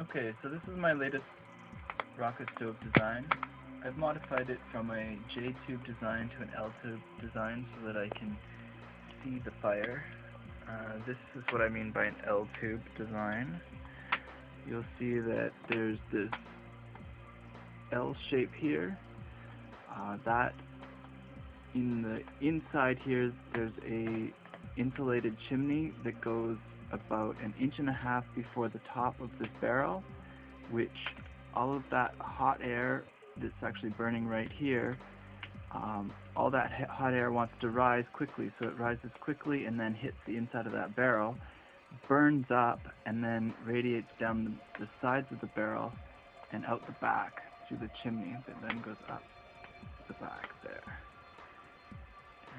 Okay, so this is my latest rocket stove design. I've modified it from a J-tube design to an L-tube design so that I can see the fire. Uh, this is what I mean by an L-tube design. You'll see that there's this L shape here. Uh, that in the inside here there's a insulated chimney that goes about an inch and a half before the top of this barrel, which all of that hot air that's actually burning right here, um, all that hot air wants to rise quickly, so it rises quickly and then hits the inside of that barrel, burns up, and then radiates down the, the sides of the barrel and out the back through the chimney that then goes up the back there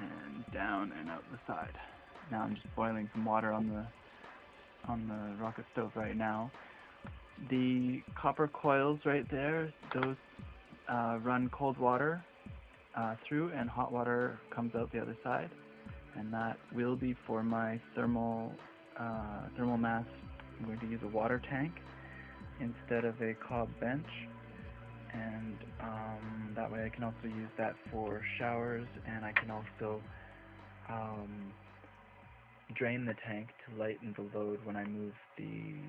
and down and out the side. Now I'm just boiling some water on the on the rocket stove right now. The copper coils right there, those uh, run cold water uh, through and hot water comes out the other side. And that will be for my thermal, uh, thermal mass. I'm going to use a water tank instead of a cob bench. And um, that way I can also use that for showers and I can also um, drain the tank to lighten the load when I move the